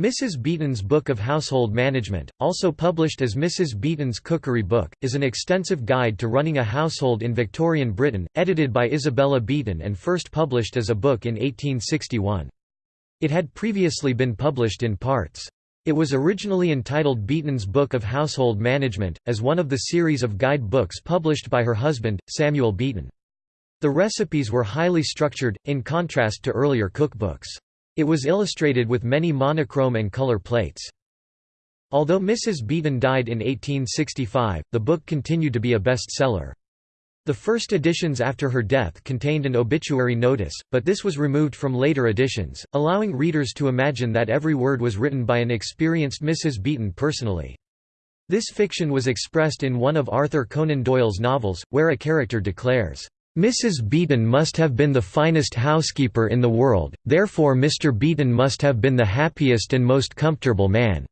Mrs. Beeton's Book of Household Management, also published as Mrs. Beeton's Cookery Book, is an extensive guide to running a household in Victorian Britain, edited by Isabella Beeton and first published as a book in 1861. It had previously been published in parts. It was originally entitled Beeton's Book of Household Management, as one of the series of guide books published by her husband, Samuel Beeton. The recipes were highly structured, in contrast to earlier cookbooks. It was illustrated with many monochrome and color plates. Although Mrs. Beeton died in 1865, the book continued to be a bestseller. The first editions after her death contained an obituary notice, but this was removed from later editions, allowing readers to imagine that every word was written by an experienced Mrs. Beeton personally. This fiction was expressed in one of Arthur Conan Doyle's novels, where a character declares, Mrs. Beeton must have been the finest housekeeper in the world, therefore Mr. Beeton must have been the happiest and most comfortable man.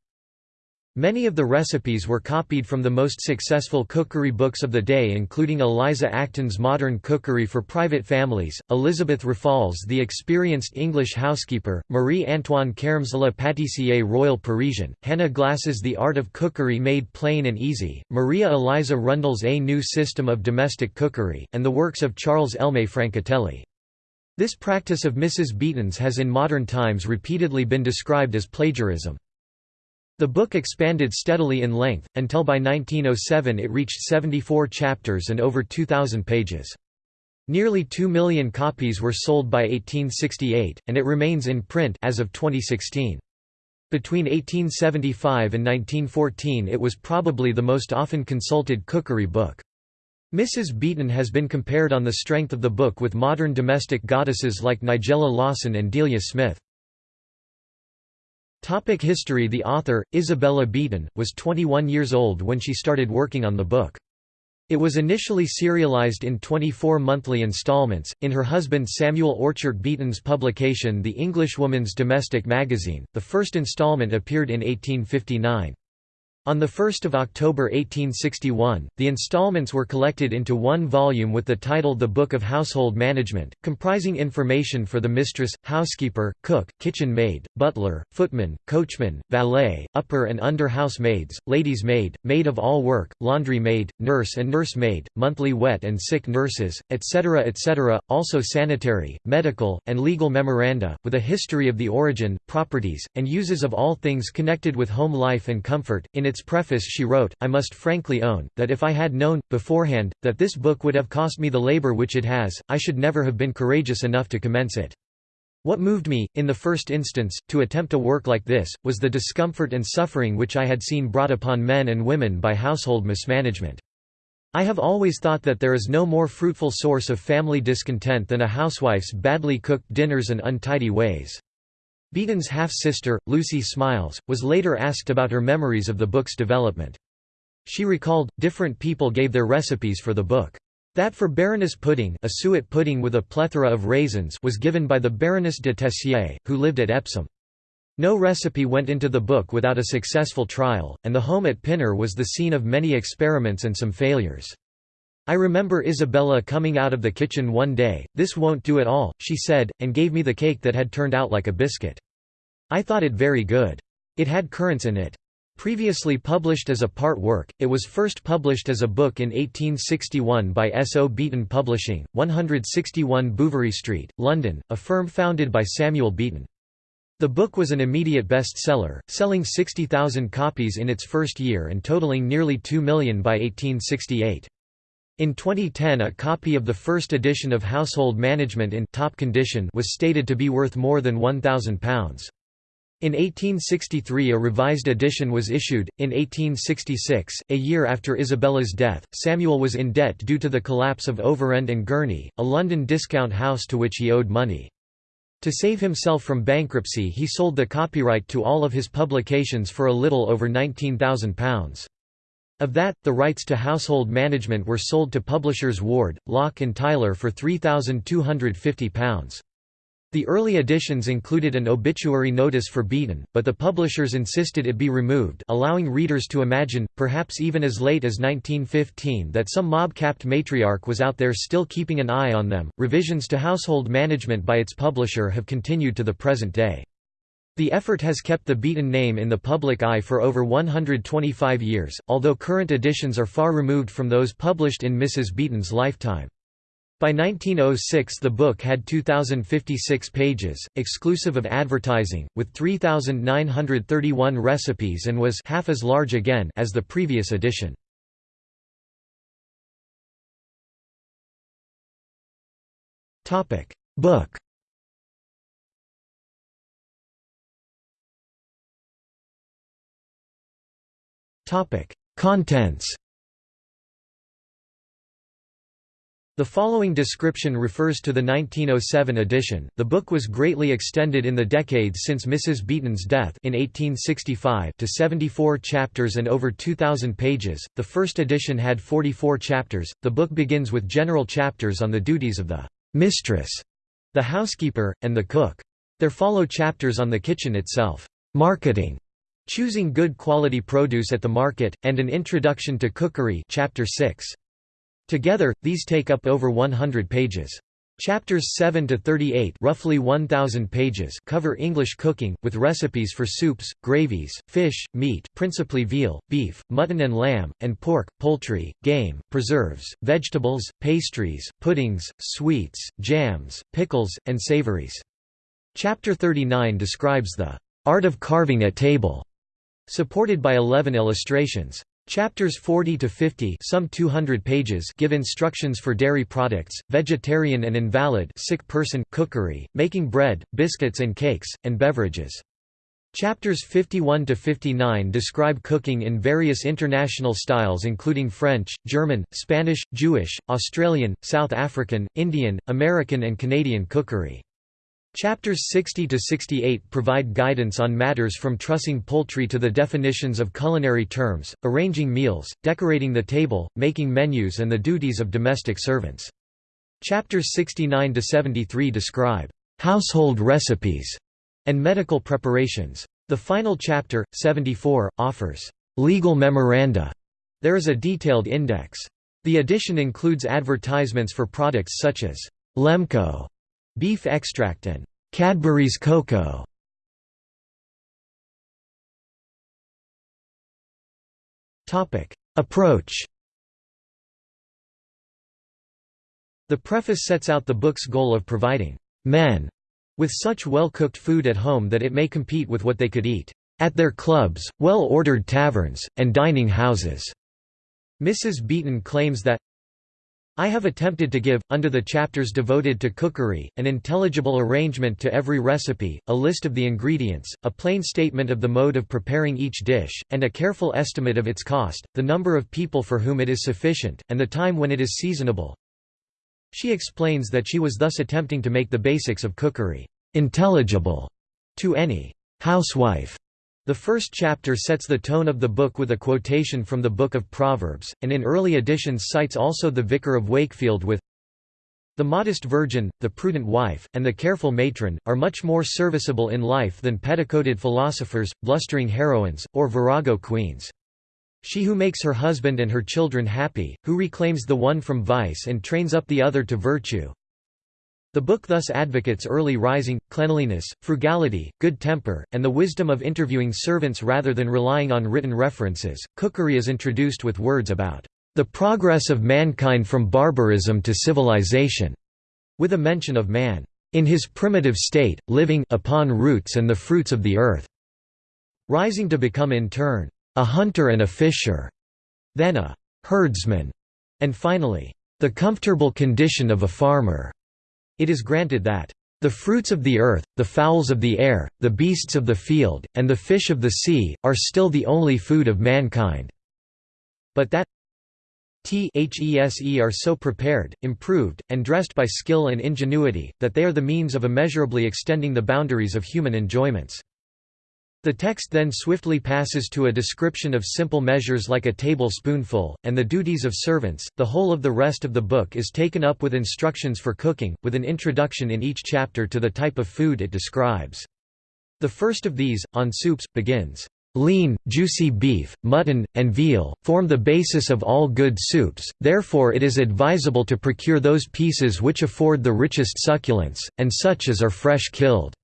Many of the recipes were copied from the most successful cookery books of the day including Eliza Acton's Modern Cookery for Private Families, Elizabeth Raffald's The Experienced English Housekeeper, Marie-Antoine Carême's La Pâtissière Royale Parisienne, Hannah Glasse's The Art of Cookery Made Plain and Easy, Maria Eliza Rundell's A New System of Domestic Cookery, and the works of Charles Elmé Francatelli. This practice of Mrs. Beeton's has in modern times repeatedly been described as plagiarism. The book expanded steadily in length, until by 1907 it reached 74 chapters and over 2,000 pages. Nearly 2 million copies were sold by 1868, and it remains in print as of 2016. Between 1875 and 1914 it was probably the most often consulted cookery book. Mrs. Beeton has been compared on the strength of the book with modern domestic goddesses like Nigella Lawson and Delia Smith. Topic history The author, Isabella Beeton, was 21 years old when she started working on the book. It was initially serialized in 24 monthly installments, in her husband Samuel Orchard Beeton's publication The Englishwoman's Domestic Magazine. The first installment appeared in 1859. On 1 October 1861, the installments were collected into one volume with the title The Book of Household Management, comprising information for the mistress, housekeeper, cook, kitchen maid, butler, footman, coachman, valet, upper and under house maids, lady's maid, maid of all work, laundry maid, nurse and nurse maid, monthly wet and sick nurses, etc. etc., also sanitary, medical, and legal memoranda, with a history of the origin, properties, and uses of all things connected with home life and comfort. In its preface she wrote, I must frankly own, that if I had known, beforehand, that this book would have cost me the labour which it has, I should never have been courageous enough to commence it. What moved me, in the first instance, to attempt a work like this, was the discomfort and suffering which I had seen brought upon men and women by household mismanagement. I have always thought that there is no more fruitful source of family discontent than a housewife's badly cooked dinners and untidy ways. Beeton's half-sister, Lucy Smiles, was later asked about her memories of the book's development. She recalled, different people gave their recipes for the book. That for Baroness pudding a suet pudding with a plethora of raisins was given by the Baroness de Tessier, who lived at Epsom. No recipe went into the book without a successful trial, and the home at Pinner was the scene of many experiments and some failures. I remember Isabella coming out of the kitchen one day, this won't do at all, she said, and gave me the cake that had turned out like a biscuit. I thought it very good. It had currants in it. Previously published as a part work, it was first published as a book in 1861 by S. O. Beeton Publishing, 161 Bouverie Street, London, a firm founded by Samuel Beeton. The book was an immediate bestseller, selling 60,000 copies in its first year and totaling nearly 2 million by 1868. In 2010 a copy of the first edition of Household Management in top condition was stated to be worth more than £1,000. In 1863 a revised edition was issued. In 1866, a year after Isabella's death, Samuel was in debt due to the collapse of Overend and Gurney, a London discount house to which he owed money. To save himself from bankruptcy he sold the copyright to all of his publications for a little over £19,000. Of that, the rights to household management were sold to publishers Ward, Lock and Tyler for £3,250. The early editions included an obituary notice for Beeton, but the publishers insisted it be removed allowing readers to imagine, perhaps even as late as 1915 that some mob-capped matriarch was out there still keeping an eye on them. Revisions to household management by its publisher have continued to the present day. The effort has kept the Beeton name in the public eye for over 125 years, although current editions are far removed from those published in Mrs. Beeton's lifetime. By 1906 the book had 2,056 pages, exclusive of advertising, with 3,931 recipes and was half as large again as the previous edition. Book Contents The following description refers to the 1907 edition. The book was greatly extended in the decades since Mrs. Beeton's death in 1865 to 74 chapters and over 2,000 pages. The first edition had 44 chapters. The book begins with general chapters on the duties of the mistress, the housekeeper, and the cook. There follow chapters on the kitchen itself, marketing, choosing good quality produce at the market, and an introduction to cookery. Chapter 6. Together, these take up over 100 pages. Chapters 7 to 38, roughly 1000 pages, cover English cooking with recipes for soups, gravies, fish, meat, principally veal, beef, mutton and lamb, and pork, poultry, game, preserves, vegetables, pastries, puddings, sweets, jams, pickles, and savories. Chapter 39 describes the art of carving at table, supported by 11 illustrations. Chapters 40 to 50, some 200 pages, give instructions for dairy products, vegetarian and invalid, sick person cookery, making bread, biscuits and cakes, and beverages. Chapters 51 to 59 describe cooking in various international styles including French, German, Spanish, Jewish, Australian, South African, Indian, American and Canadian cookery. Chapters 60 to 68 provide guidance on matters from trussing poultry to the definitions of culinary terms, arranging meals, decorating the table, making menus and the duties of domestic servants. Chapters 69 to 73 describe household recipes and medical preparations. The final chapter, 74, offers legal memoranda. There is a detailed index. The edition includes advertisements for products such as Lemco beef extract and Cadbury's cocoa. Topic: Approach. The preface sets out the book's goal of providing men with such well-cooked food at home that it may compete with what they could eat at their clubs, well-ordered taverns, and dining houses. Mrs. Beeton claims that I have attempted to give, under the chapters devoted to cookery, an intelligible arrangement to every recipe, a list of the ingredients, a plain statement of the mode of preparing each dish, and a careful estimate of its cost, the number of people for whom it is sufficient, and the time when it is seasonable. She explains that she was thus attempting to make the basics of cookery intelligible to any housewife the first chapter sets the tone of the book with a quotation from the Book of Proverbs, and in early editions cites also the Vicar of Wakefield with The modest virgin, the prudent wife, and the careful matron, are much more serviceable in life than petticoated philosophers, blustering heroines, or virago queens. She who makes her husband and her children happy, who reclaims the one from vice and trains up the other to virtue, the book thus advocates early rising, cleanliness, frugality, good temper, and the wisdom of interviewing servants rather than relying on written references. Cookery is introduced with words about the progress of mankind from barbarism to civilization, with a mention of man in his primitive state, living upon roots and the fruits of the earth, rising to become in turn a hunter and a fisher, then a herdsman, and finally the comfortable condition of a farmer. It is granted that, "...the fruits of the earth, the fowls of the air, the beasts of the field, and the fish of the sea, are still the only food of mankind." But that these are so prepared, improved, and dressed by skill and ingenuity, that they are the means of immeasurably extending the boundaries of human enjoyments. The text then swiftly passes to a description of simple measures like a tablespoonful, and the duties of servants. The whole of the rest of the book is taken up with instructions for cooking, with an introduction in each chapter to the type of food it describes. The first of these, on soups, begins, Lean, juicy beef, mutton, and veal, form the basis of all good soups, therefore it is advisable to procure those pieces which afford the richest succulence, and such as are fresh killed.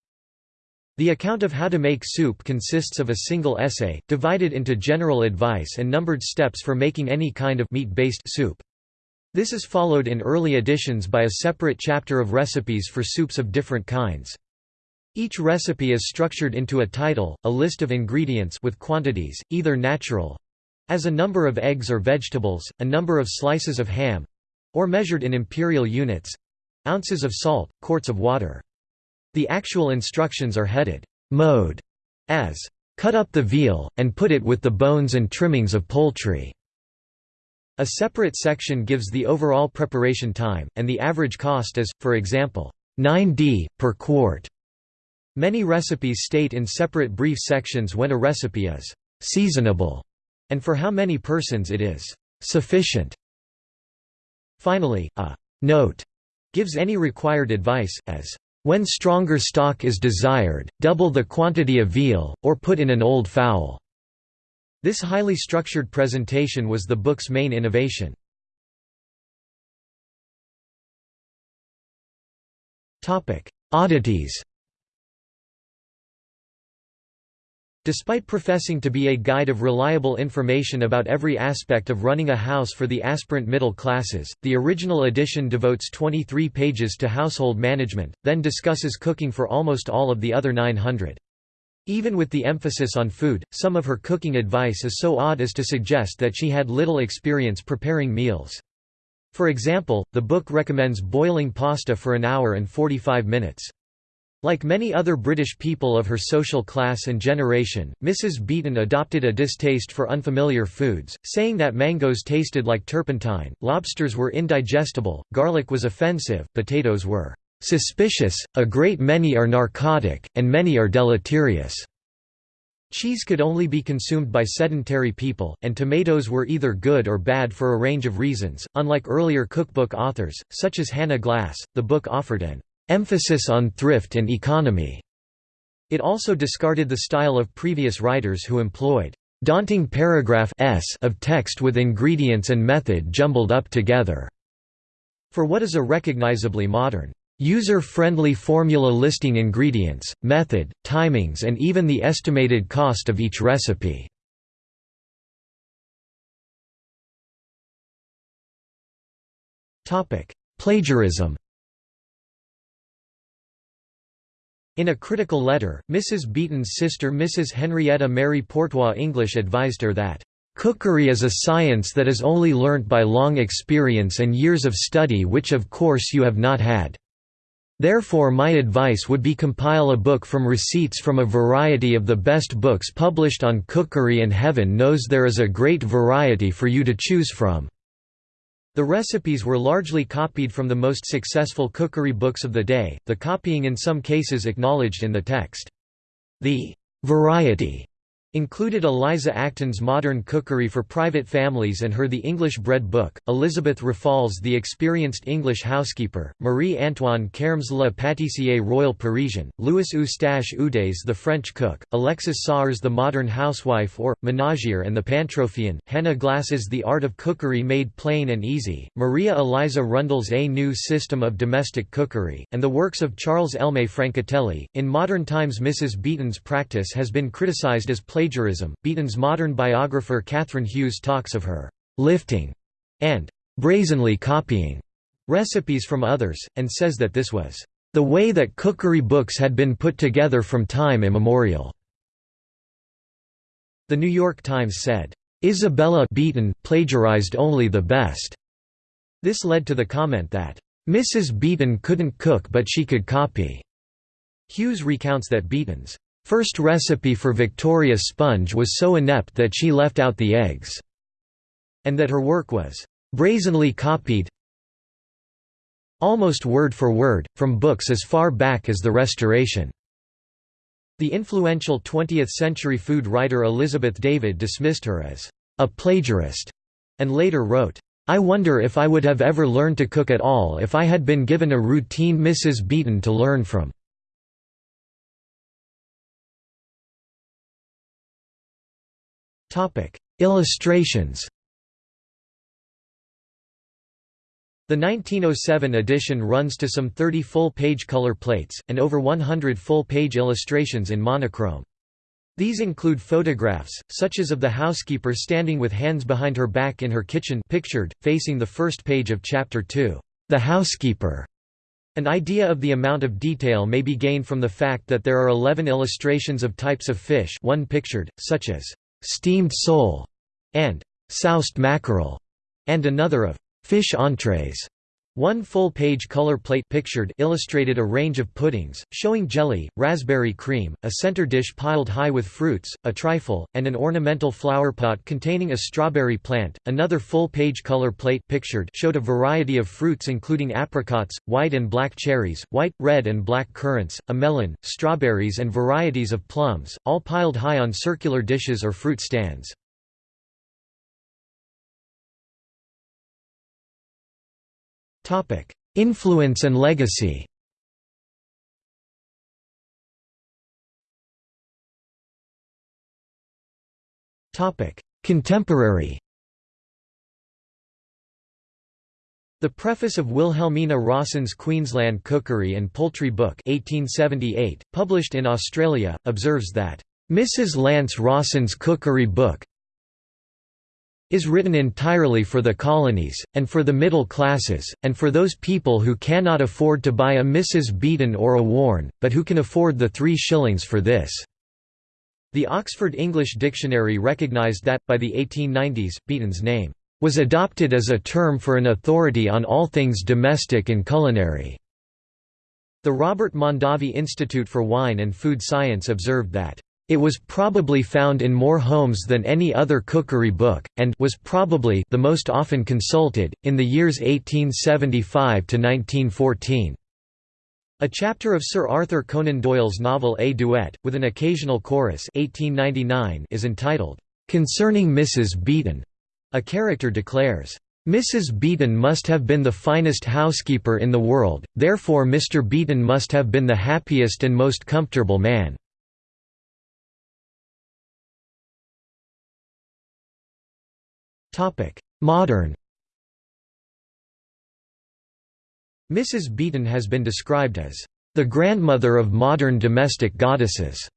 The account of how to make soup consists of a single essay, divided into general advice and numbered steps for making any kind of meat-based soup. This is followed in early editions by a separate chapter of recipes for soups of different kinds. Each recipe is structured into a title, a list of ingredients with quantities, either natural as a number of eggs or vegetables, a number of slices of ham or measured in imperial units ounces of salt, quarts of water. The actual instructions are headed, mode, as, cut up the veal, and put it with the bones and trimmings of poultry. A separate section gives the overall preparation time, and the average cost as, for example, 9d, per quart. Many recipes state in separate brief sections when a recipe is seasonable, and for how many persons it is sufficient. Finally, a note gives any required advice, as when stronger stock is desired, double the quantity of veal, or put in an old fowl. This highly structured presentation was the book's main innovation. Oddities Despite professing to be a guide of reliable information about every aspect of running a house for the aspirant middle classes, the original edition devotes 23 pages to household management, then discusses cooking for almost all of the other 900. Even with the emphasis on food, some of her cooking advice is so odd as to suggest that she had little experience preparing meals. For example, the book recommends boiling pasta for an hour and 45 minutes. Like many other British people of her social class and generation, Mrs. Beeton adopted a distaste for unfamiliar foods, saying that mangoes tasted like turpentine, lobsters were indigestible, garlic was offensive, potatoes were "...suspicious, a great many are narcotic, and many are deleterious." Cheese could only be consumed by sedentary people, and tomatoes were either good or bad for a range of reasons. Unlike earlier cookbook authors, such as Hannah Glasse, the book offered an emphasis on thrift and economy. It also discarded the style of previous writers who employed daunting paragraph s of text with ingredients and method jumbled up together, for what is a recognizably modern, user-friendly formula listing ingredients, method, timings and even the estimated cost of each recipe. Plagiarism In a critical letter, Mrs. Beeton's sister Mrs. Henrietta Mary Portois English advised her that, "...cookery is a science that is only learnt by long experience and years of study which of course you have not had. Therefore my advice would be compile a book from receipts from a variety of the best books published on cookery and heaven knows there is a great variety for you to choose from." The recipes were largely copied from the most successful cookery books of the day, the copying in some cases acknowledged in the text. The variety included Eliza Acton's Modern Cookery for Private Families and her The English Bread Book, Elizabeth Raffald's The Experienced English Housekeeper, Marie-Antoine Carême's La Pâtissier Royal Parisian, Louis Eustache Ude's The French Cook, Alexis Soyer's The Modern Housewife or, Ménagère and the Pantropheon, Hannah Glasse's The Art of Cookery Made Plain and Easy, Maria Eliza Rundell's A New System of Domestic Cookery, and the works of Charles Elmé Francatelli. In modern times Mrs. Beeton's practice has been criticized as plagiarism plagiarism. Beeton's modern biographer Kathryn Hughes talks of her lifting and brazenly copying recipes from others, and says that this was the way that cookery books had been put together from time immemorial. The New York Times said, Isabella Beeton plagiarized only the best. This led to the comment that, Mrs. Beeton couldn't cook but she could copy. Hughes recounts that Beeton's First recipe for Victoria sponge was so inept that she left out the eggs, and that her work was brazenly copied almost word for word, from books as far back as the Restoration. The influential 20th-century food writer Elizabeth David dismissed her as a plagiarist, and later wrote, I wonder if I would have ever learned to cook at all if I had been given a routine Mrs. Beeton to learn from. Illustrations The 1907 edition runs to some 30 full-page color plates, and over 100 full-page illustrations in monochrome. These include photographs, such as of the housekeeper standing with hands behind her back in her kitchen pictured, facing the first page of Chapter 2, The Housekeeper. An idea of the amount of detail may be gained from the fact that there are 11 illustrations of types of fish one pictured, such as, "'steamed sole' and "'soused mackerel' and another of Fish entrees. One full-page color plate pictured illustrated a range of puddings, showing jelly, raspberry cream, a center dish piled high with fruits, a trifle, and an ornamental flower pot containing a strawberry plant. Another full-page color plate pictured showed a variety of fruits including apricots, white and black cherries, white, red and black currants, a melon, strawberries and varieties of plums, all piled high on circular dishes or fruit stands. Topic: Influence and legacy. Topic: Contemporary. The preface of Wilhelmina Rawson's Queensland Cookery and Poultry Book 1878, published in Australia, observes that, "...Mrs. Lance Rawson's Cookery Book is written entirely for the colonies, and for the middle classes, and for those people who cannot afford to buy a Mrs. Beeton or a Warne, but who can afford the three shillings for this." The Oxford English Dictionary recognised that, by the 1890s, Beeton's name was adopted as a term for an authority on all things domestic and culinary. The Robert Mondavi Institute for Wine and Food Science observed that it was probably found in more homes than any other cookery book, and was probably the most often consulted, in the years 1875 to 1914. A chapter of Sir Arthur Conan Doyle's novel A Duet, with an occasional chorus 1899 is entitled, "'Concerning Mrs. Beeton'", A character declares, "'Mrs. Beeton must have been the finest housekeeper in the world, therefore Mr. Beeton must have been the happiest and most comfortable man.' Modern Mrs. Beeton has been described as the grandmother of modern domestic goddesses.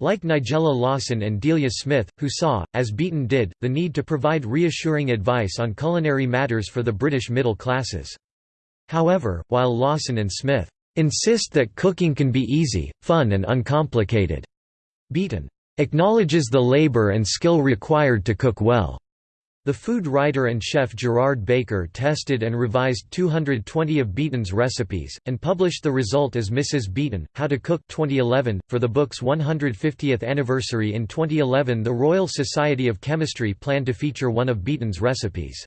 Like Nigella Lawson and Delia Smith, who saw, as Beeton did, the need to provide reassuring advice on culinary matters for the British middle classes. However, while Lawson and Smith insist that cooking can be easy, fun and uncomplicated, Beeton acknowledges the labour and skill required to cook well. The food writer and chef Gerard Baker tested and revised 220 of Beeton's recipes, and published the result as Mrs. Beeton, How to Cook 2011. .For the book's 150th anniversary in 2011 the Royal Society of Chemistry planned to feature one of Beeton's recipes.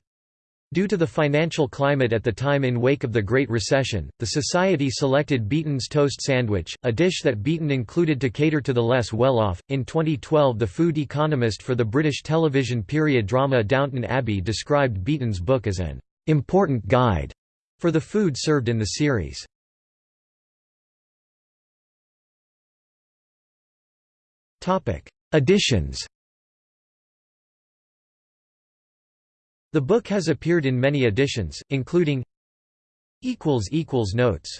Due to the financial climate at the time in wake of the Great Recession, the Society selected Beeton's toast sandwich, a dish that Beeton included to cater to the less well-off. In 2012 the food economist for the British television period drama Downton Abbey described Beeton's book as an important guide for the food served in the series. Editions The book has appeared in many editions, including Notes